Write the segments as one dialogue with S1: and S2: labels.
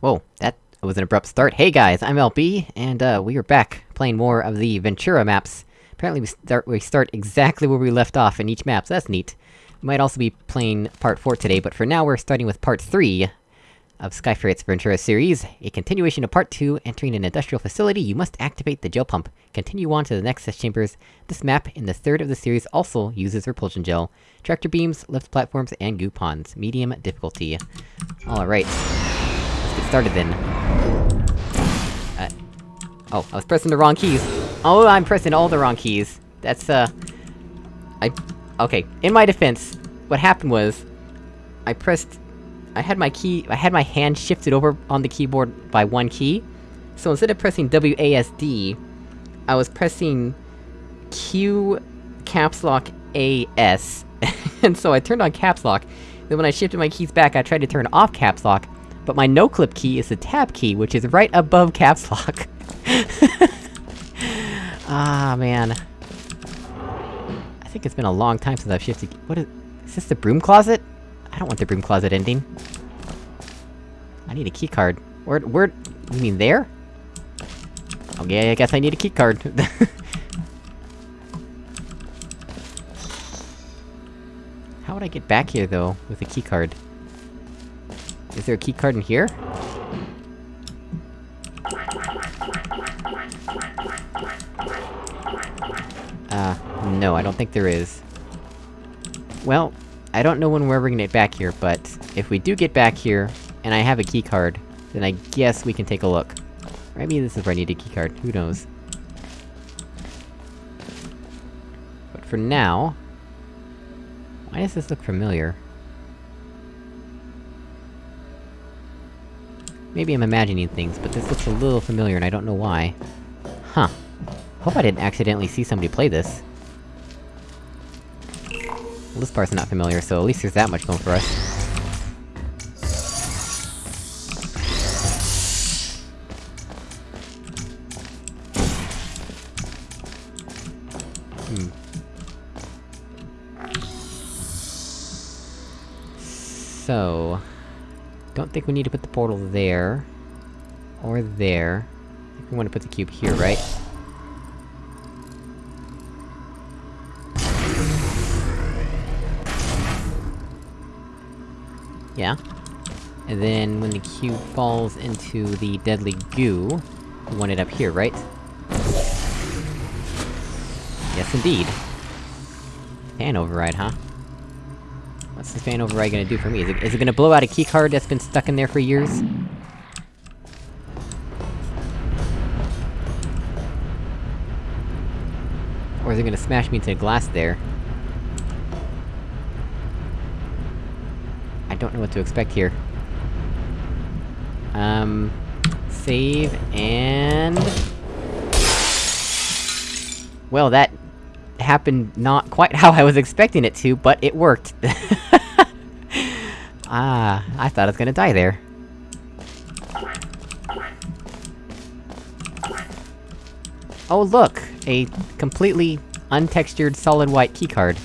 S1: Whoa, that was an abrupt start. Hey guys, I'm LB, and uh, we are back, playing more of the Ventura maps. Apparently we start- we start exactly where we left off in each map, so that's neat. We might also be playing part 4 today, but for now we're starting with part 3 of Skyferret's Ventura series, a continuation of part 2, entering an industrial facility, you must activate the gel pump. Continue on to the next test chambers. This map, in the third of the series, also uses repulsion gel. Tractor beams, lift platforms, and goo ponds. Medium difficulty. Alright. Started then. Uh... Oh, I was pressing the wrong keys. Oh, I'm pressing all the wrong keys. That's, uh... I... Okay, in my defense, what happened was... I pressed I had my key- I had my hand shifted over on the keyboard by one key, so instead of pressing WASD, I was pressing Q caps lock AS, and so I turned on caps lock, then when I shifted my keys back I tried to turn off caps lock, but my no-clip key is the tab key, which is right above caps lock. ah, man. I think it's been a long time since I've shifted- what is- is this the broom closet? I don't want the broom closet ending. I need a keycard. Where- where- you mean there? Okay, I guess I need a keycard. How would I get back here, though, with a keycard? Is there a keycard in here? Uh, no, I don't think there is. Well, I don't know when we're gonna get back here, but... If we do get back here, and I have a keycard, then I guess we can take a look. Or maybe this is where I need a keycard, who knows. But for now... Why does this look familiar? Maybe I'm imagining things, but this looks a little familiar and I don't know why. Huh. Hope I didn't accidentally see somebody play this. Well, this part's not familiar, so at least there's that much going for us. Think we need to put the portal there. Or there. I think we want to put the cube here, right? Yeah. And then, when the cube falls into the deadly goo, we want it up here, right? Yes, indeed. Fan override, huh? What's the fan override gonna do for me? Is it- is it gonna blow out a keycard that's been stuck in there for years? Or is it gonna smash me into glass there? I don't know what to expect here. Um... Save, and... Well, that... happened not quite how I was expecting it to, but it worked. ah, I thought I was gonna die there. Oh look! A completely untextured solid white keycard.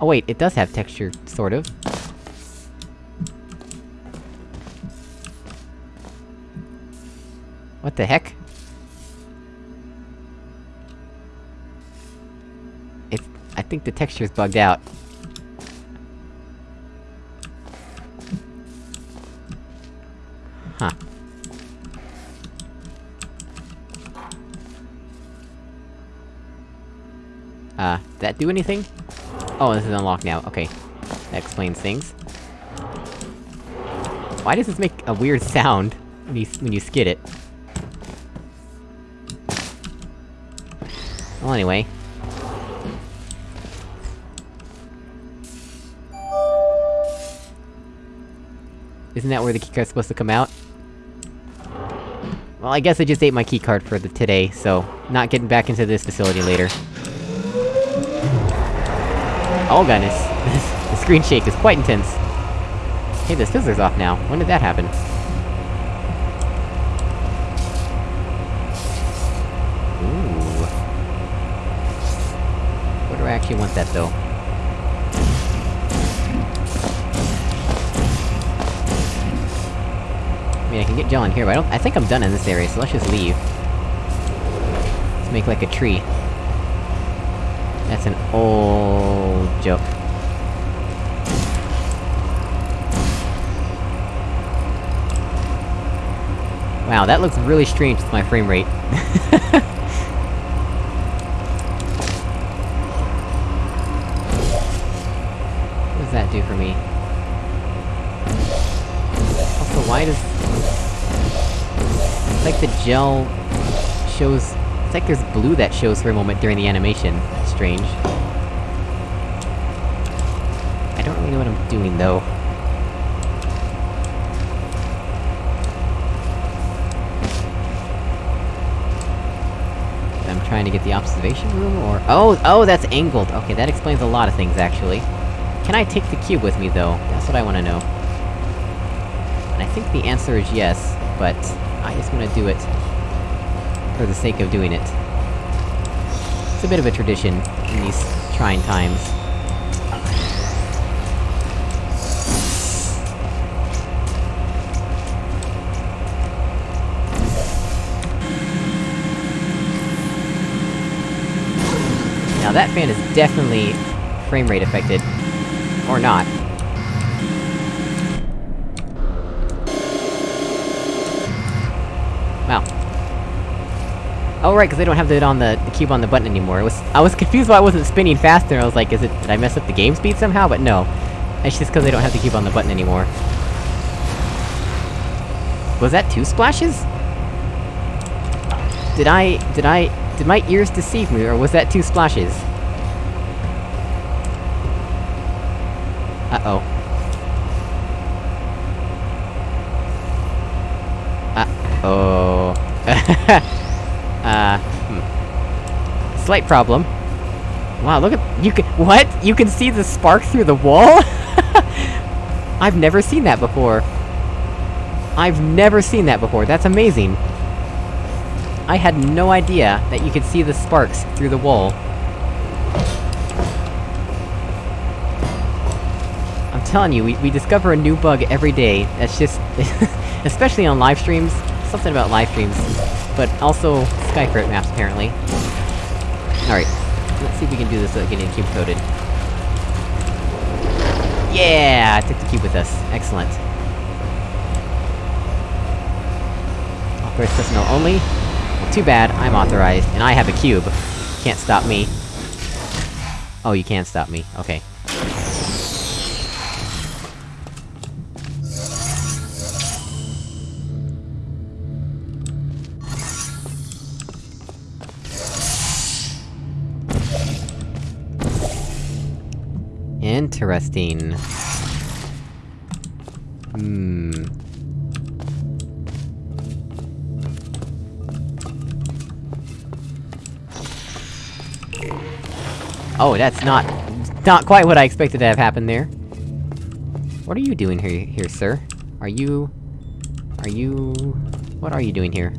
S1: Oh wait, it does have texture, sort of. What the heck? It's- I think the texture's bugged out. Huh. Uh, did that do anything? Oh, this is unlocked now, okay. That explains things. Why does this make a weird sound when you, when you skid it? Well, anyway. Isn't that where the keycard's supposed to come out? Well, I guess I just ate my keycard for the today, so... Not getting back into this facility later. Oh goodness, the screen shake is quite intense. Hey, the fizzler's off now. When did that happen? Ooh. Where do I actually want that, though? I mean, I can get gel in here, but I don't- I think I'm done in this area, so let's just leave. Let's make like a tree. That's an old joke. Wow, that looks really strange with my frame rate. the gel... shows... It's like there's blue that shows for a moment during the animation. That's strange. I don't really know what I'm doing, though. I'm trying to get the observation room, or- Oh! Oh, that's angled! Okay, that explains a lot of things, actually. Can I take the cube with me, though? That's what I wanna know. And I think the answer is yes, but... I just wanna do it... for the sake of doing it. It's a bit of a tradition, in these trying times. Now that fan is definitely frame rate affected. Or not. Wow. Oh right, because they don't have it on the, the cube on the button anymore. Was- I was confused why it wasn't spinning faster, I was like, is it- did I mess up the game speed somehow? But no. It's just because they don't have the cube on the button anymore. Was that two splashes? Did I- did I- did my ears deceive me, or was that two splashes? Uh-oh. Uh-oh... Slight problem. Wow, look at- you can- what? You can see the spark through the wall? I've never seen that before. I've never seen that before, that's amazing! I had no idea that you could see the sparks through the wall. I'm telling you, we, we discover a new bug every day, that's just... especially on live streams, something about live streams, but also Skyferret maps, apparently. Let's see if we can do this without getting cube coated. Yeah! I took the cube with us. Excellent. Authorized personnel only. Well, too bad, I'm authorized, and I have a cube. Can't stop me. Oh, you can't stop me. Okay. Interesting. Hmm... Oh, that's not... not quite what I expected to have happen there. What are you doing here, here, sir? Are you... Are you... What are you doing here?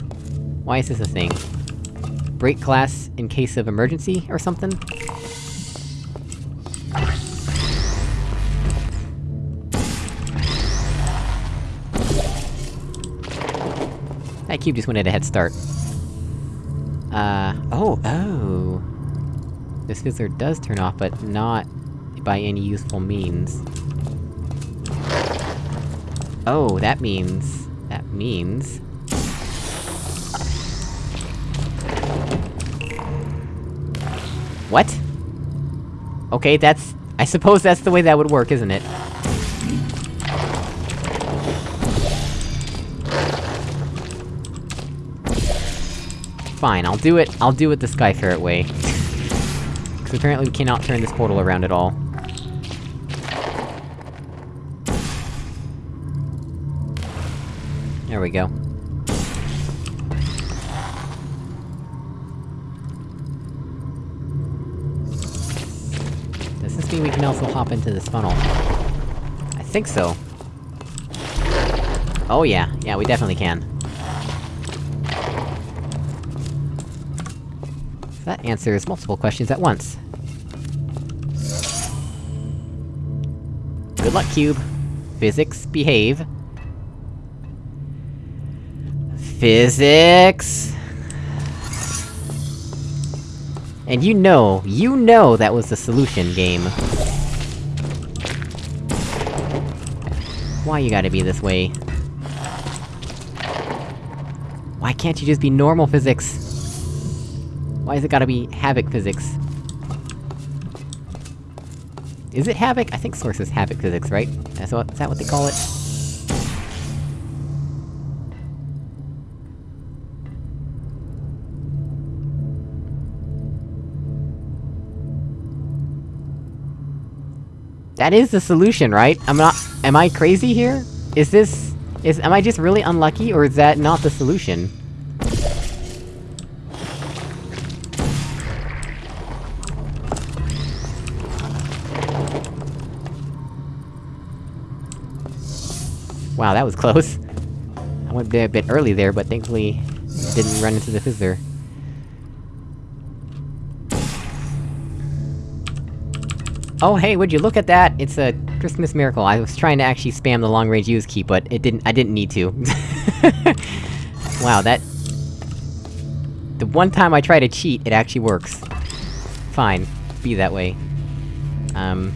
S1: Why is this a thing? Break class in case of emergency, or something? That cube just went at a head start. Uh... Oh, oh! This fizzler does turn off, but not by any useful means. Oh, that means... that means... What? Okay, that's... I suppose that's the way that would work, isn't it? Fine, I'll do it- I'll do it the Skyferret way. Because apparently we cannot turn this portal around at all. There we go. Does this mean we can also hop into this funnel? I think so. Oh yeah, yeah, we definitely can. That answers multiple questions at once. Good luck, Cube. Physics, behave. Physics! And you know, you know that was the solution game. Why you gotta be this way? Why can't you just be normal physics? Why is it gotta be Havok physics? Is it Havok? I think Source is Havok physics, right? Is that, is that what they call it? That is the solution, right? I'm not- am I crazy here? Is this- is- am I just really unlucky, or is that not the solution? Wow, that was close. I went a bit early there, but thankfully... didn't run into the Fizzler. Oh hey, would you look at that? It's a Christmas miracle. I was trying to actually spam the long-range use key, but it didn't- I didn't need to. wow, that... The one time I try to cheat, it actually works. Fine. Be that way. Um...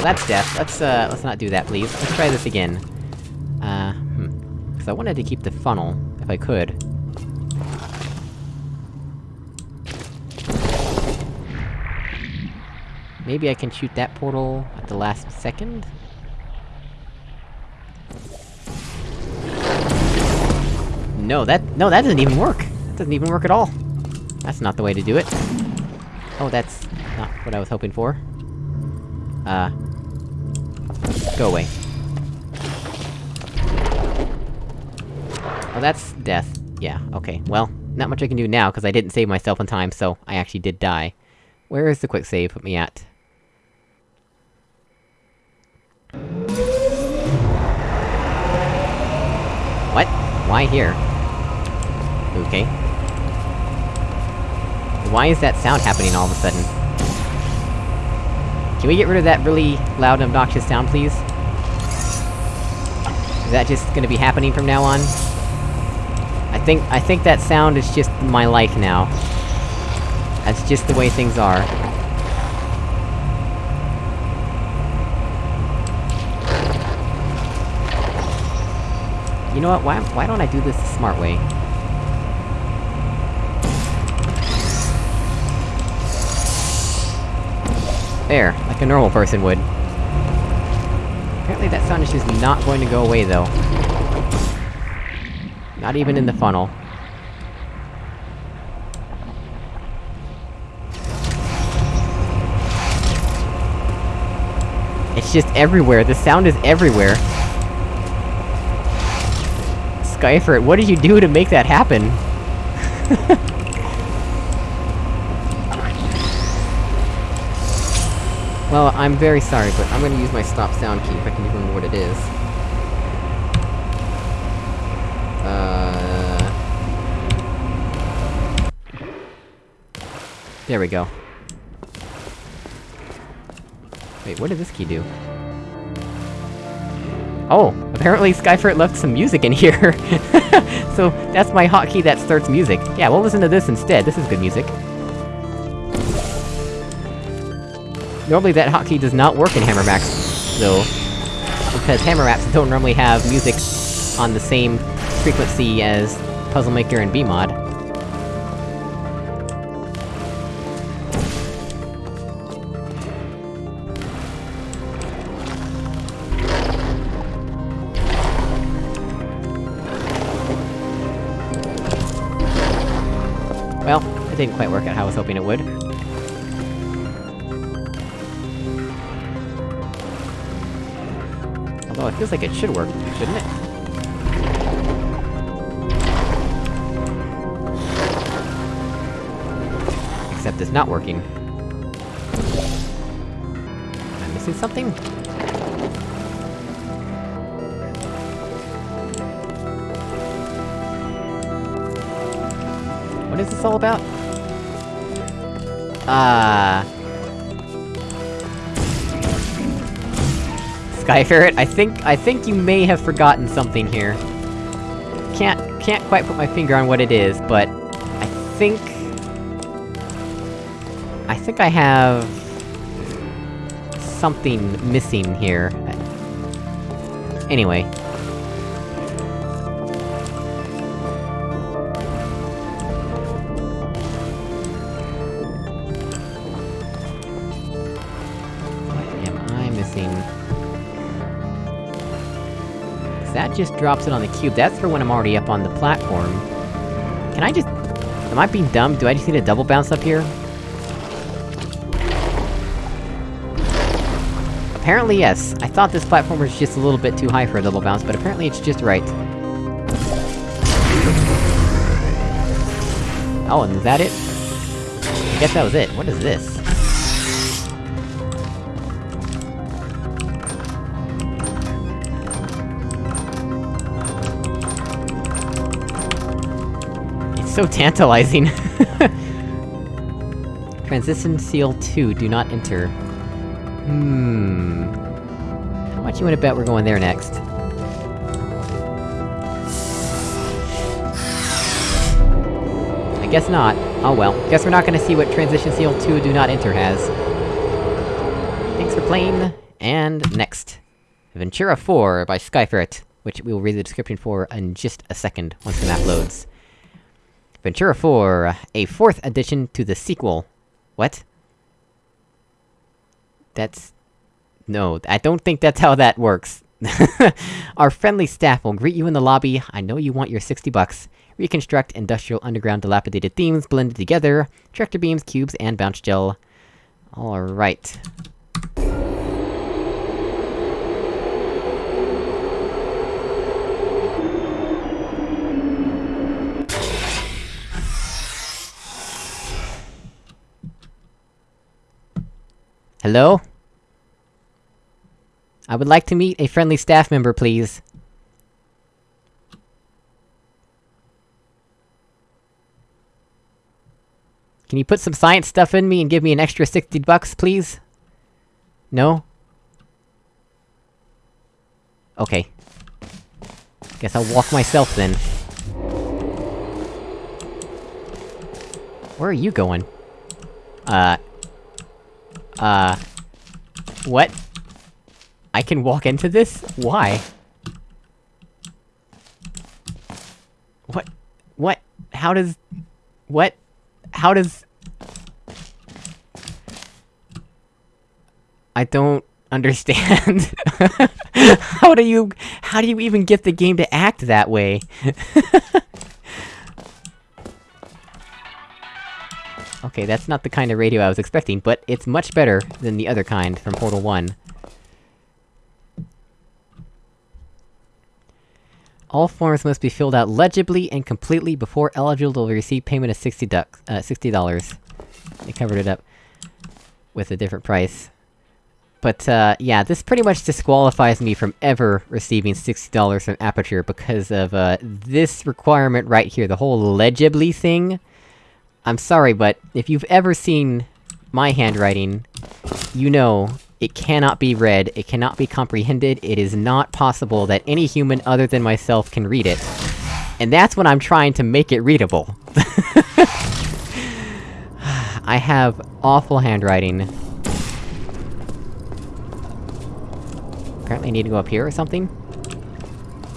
S1: Well, that's death. Let's, uh, let's not do that, please. Let's try this again. Uh, hmm. Cause I wanted to keep the funnel, if I could. Maybe I can shoot that portal at the last second? No, that- no, that doesn't even work! That doesn't even work at all! That's not the way to do it. Oh, that's not what I was hoping for. Uh... Go away. Oh, that's death. Yeah, okay. Well, not much I can do now, because I didn't save myself in time, so I actually did die. Where is the quick save put me at? What? Why here? Okay. Why is that sound happening all of a sudden? Can we get rid of that really loud and obnoxious sound, please? Is that just gonna be happening from now on? I think- I think that sound is just my life now. That's just the way things are. You know what, why- why don't I do this the smart way? There, like a normal person would. Apparently that sound is not going to go away, though. Not even in the funnel. It's just everywhere, the sound is everywhere! Skyferret, what did you do to make that happen? Well, I'm very sorry, but I'm gonna use my stop sound key if I can even remember what it is. Uh... There we go. Wait, what did this key do? Oh! Apparently Skyferret left some music in here! so, that's my hotkey that starts music. Yeah, we'll listen to this instead, this is good music. Normally that hotkey does not work in Hammer maps, though. Because Hammer maps don't normally have music on the same frequency as Puzzle Maker and Bmod. Well, it didn't quite work out how I was hoping it would. Although it feels like it should work, shouldn't it? Except it's not working. Am I missing something? What is this all about? Uh... Skyferret, I think- I think you may have forgotten something here. Can't- can't quite put my finger on what it is, but... I think... I think I have... something missing here. Anyway. Just drops it on the cube, that's for when I'm already up on the platform. Can I just... Am I being dumb? Do I just need a double bounce up here? Apparently yes. I thought this platform was just a little bit too high for a double bounce, but apparently it's just right. Oh, and is that it? I guess that was it. What is this? So tantalizing! Transition Seal 2, do not enter. Hmm... How much you wanna bet we're going there next? I guess not. Oh well. Guess we're not gonna see what Transition Seal 2 Do Not Enter has. Thanks for playing, and next. Ventura 4 by Skyferret, which we will read the description for in just a second, once the map loads. Ventura 4, a fourth addition to the sequel. What? That's... No, I don't think that's how that works. Our friendly staff will greet you in the lobby, I know you want your 60 bucks. Reconstruct industrial underground dilapidated themes blended together, tractor beams, cubes, and bounce gel. Alright. Hello? I would like to meet a friendly staff member, please. Can you put some science stuff in me and give me an extra 60 bucks, please? No? Okay. Guess I'll walk myself then. Where are you going? Uh... Uh... What? I can walk into this? Why? What? What? How does... What? How does... I don't understand. how do you... How do you even get the game to act that way? okay, that's not the kind of radio I was expecting, but it's much better than the other kind from Portal 1. All forms must be filled out legibly and completely before eligible to receive payment of 60 ducks, uh, $60. They covered it up with a different price. But, uh, yeah, this pretty much disqualifies me from ever receiving $60 from Aperture because of, uh, this requirement right here, the whole legibly thing. I'm sorry, but if you've ever seen my handwriting, you know it cannot be read, it cannot be comprehended, it is not possible that any human other than myself can read it. And that's when I'm trying to make it readable. I have awful handwriting. Apparently I need to go up here or something?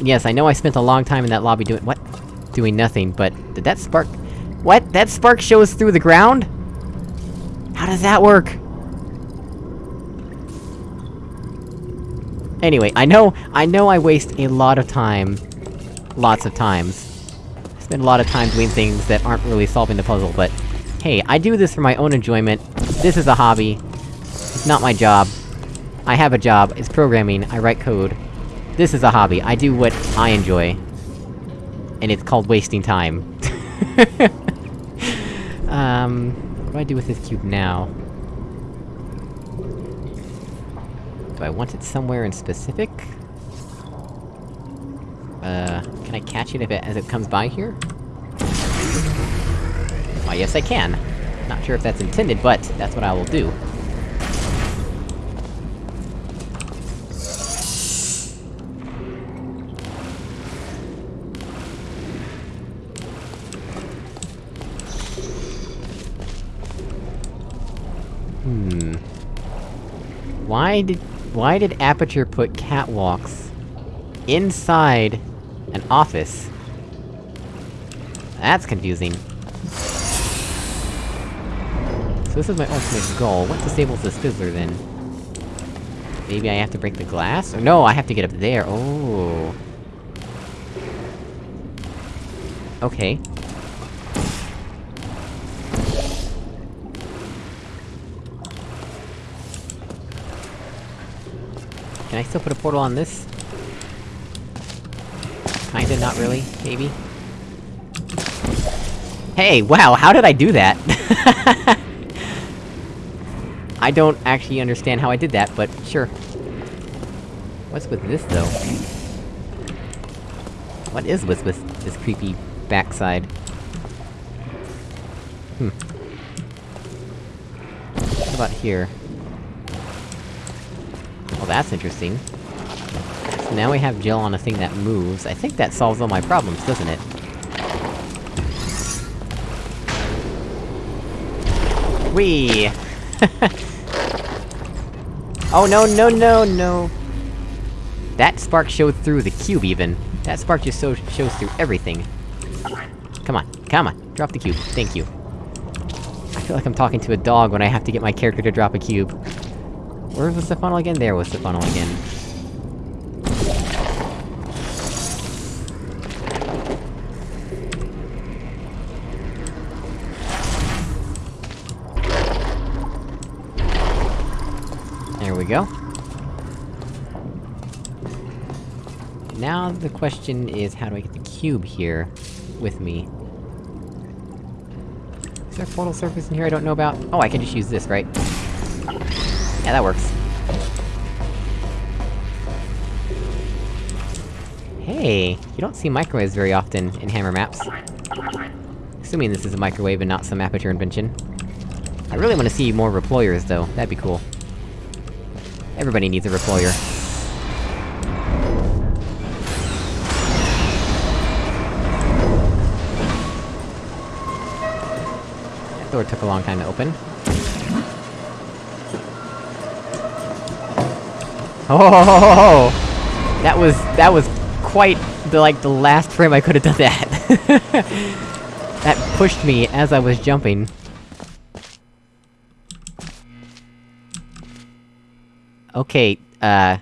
S1: Yes, I know I spent a long time in that lobby doing- what? Doing nothing, but did that spark- What? That spark shows through the ground? How does that work? Anyway, I know- I know I waste a lot of time. Lots of times. I spend a lot of time doing things that aren't really solving the puzzle, but... Hey, I do this for my own enjoyment. This is a hobby. It's not my job. I have a job, it's programming, I write code. This is a hobby, I do what I enjoy. And it's called wasting time. um... What do I do with this cube now? Do I want it somewhere in specific? Uh, can I catch it if it- as it comes by here? Why, yes I can! Not sure if that's intended, but that's what I will do. Why did... why did Aperture put catwalks... inside... an office? That's confusing. So this is my ultimate goal. What disables this fizzler, then? Maybe I have to break the glass? Or no, I have to get up there, oh... Okay. Can I still put a portal on this? Kinda, not really, maybe? Hey, wow, how did I do that? I don't actually understand how I did that, but sure. What's with this, though? What is with, with this creepy backside? Hmm. What about here? That's interesting. So now we have gel on a thing that moves. I think that solves all my problems, doesn't it? Whee! oh no, no, no, no! That spark showed through the cube, even. That spark just so shows through everything. Come on, come on, drop the cube, thank you. I feel like I'm talking to a dog when I have to get my character to drop a cube. Where was the funnel again? There was the funnel again. There we go. Now the question is, how do I get the cube here... with me? Is there a portal surface in here I don't know about? Oh, I can just use this, right? Yeah, that works. Hey! You don't see microwaves very often in Hammer maps. Assuming this is a microwave and not some aperture invention. I really wanna see more reployers, though, that'd be cool. Everybody needs a reployer. That door took a long time to open. Oh, that was that was quite the like the last frame I could have done that. that pushed me as I was jumping. Okay, uh...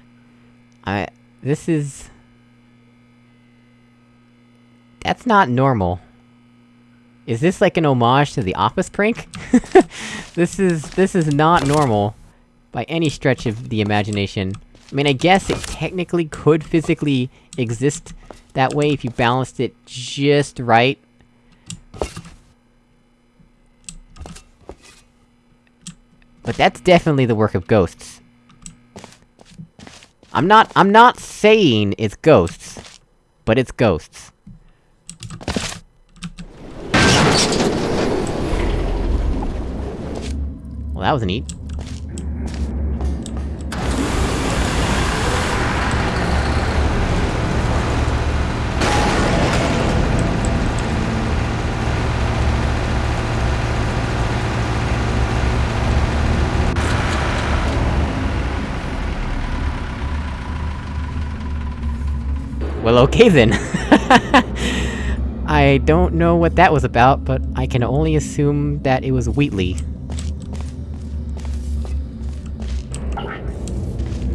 S1: I... This is... That's not normal. Is this like an homage to the Office prank? this is- this is not normal. By any stretch of the imagination. I mean, I guess it technically could physically exist that way if you balanced it just right. But that's definitely the work of ghosts. I'm not- I'm not saying it's ghosts. But it's ghosts. Well, that was neat. Okay then. I don't know what that was about, but I can only assume that it was Wheatley.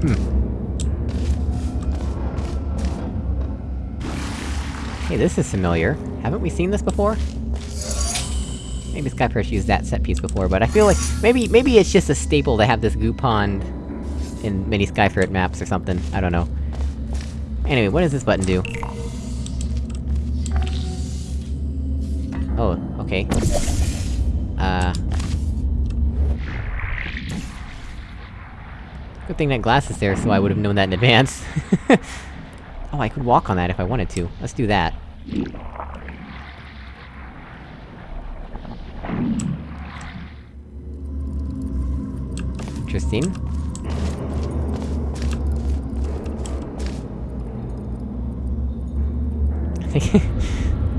S1: Hmm. Hey, this is familiar. Haven't we seen this before? Maybe Skyferret's used that set piece before, but I feel like- maybe- maybe it's just a staple to have this goo pond... in many Skyferret maps or something, I don't know. Anyway, what does this button do? Oh, okay. Uh... Good thing that glass is there, so I would've known that in advance. oh, I could walk on that if I wanted to. Let's do that. Interesting. Think...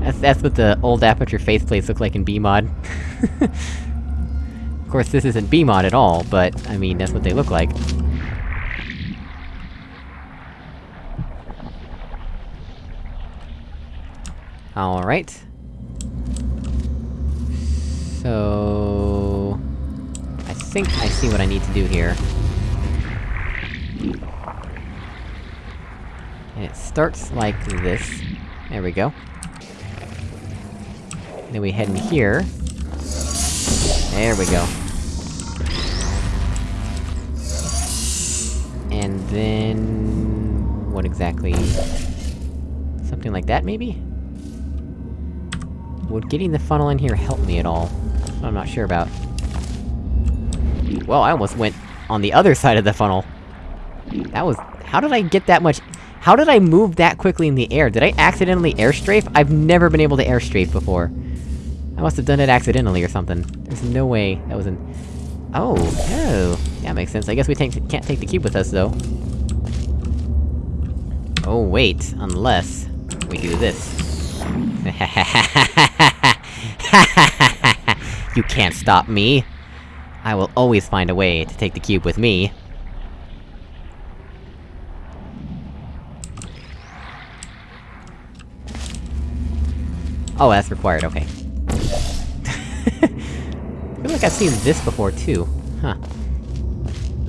S1: that's, that's what the old Aperture faceplates look like in B-Mod. of course, this isn't B-Mod at all, but, I mean, that's what they look like. Alright. So... I think I see what I need to do here. And it starts like this. There we go. Then we head in here. There we go. And then... What exactly... Something like that, maybe? Would getting the funnel in here help me at all? I'm not sure about. Well, I almost went on the other side of the funnel! That was- how did I get that much- how did I move that quickly in the air? Did I accidentally airstrafe? I've never been able to airstrafe before. I must have done it accidentally or something. There's no way that was an- Oh, oh! That makes sense. I guess we can't take the cube with us, though. Oh wait, unless... we do this. you can't stop me! I will always find a way to take the cube with me. Oh, that's required, okay. I feel like I've seen this before, too. Huh.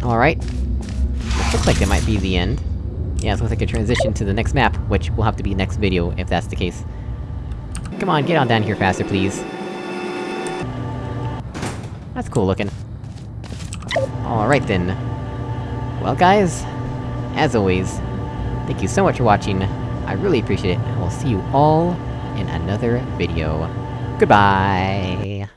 S1: Alright. Looks like it might be the end. Yeah, it's like a transition to the next map, which will have to be next video, if that's the case. Come on, get on down here faster, please. That's cool looking. Alright then. Well guys, as always, thank you so much for watching, I really appreciate it, and we'll see you all in another video. Goodbye!